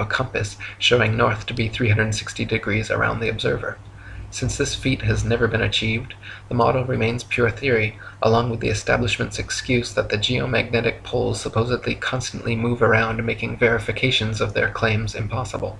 of a compass showing north to be 360 degrees around the observer. Since this feat has never been achieved, the model remains pure theory, along with the establishment's excuse that the geomagnetic poles supposedly constantly move around making verifications of their claims impossible.